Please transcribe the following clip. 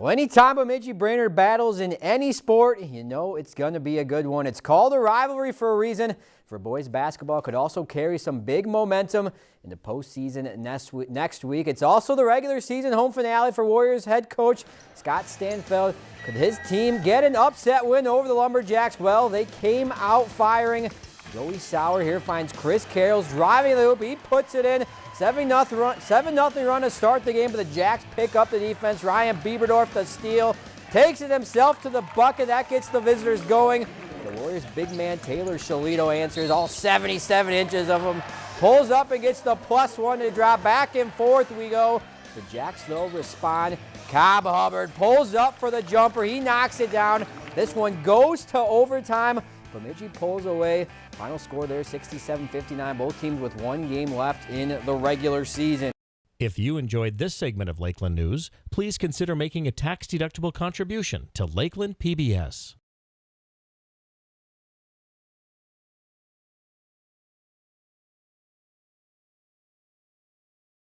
Well, anytime Bemidji Brainerd battles in any sport, you know it's going to be a good one. It's called a rivalry for a reason. For boys basketball, could also carry some big momentum in the postseason next week. It's also the regular season home finale for Warriors head coach Scott Stanfeld. Could his team get an upset win over the Lumberjacks? Well, they came out firing. Joey Sauer here finds Chris Carroll's driving the hoop. He puts it in. 7 nothing run, 7 nothing run to start the game, but the Jacks pick up the defense. Ryan Bieberdorf the steal, takes it himself to the bucket. That gets the visitors going. The Warriors' big man Taylor Shalito answers, all 77 inches of him. Pulls up and gets the plus one to drop. Back and forth we go. The Jacks, though, respond. Cobb Hubbard pulls up for the jumper. He knocks it down. This one goes to overtime. Bemidji pulls away. Final score there 67-59. Both teams with one game left in the regular season. If you enjoyed this segment of Lakeland News, please consider making a tax-deductible contribution to Lakeland PBS.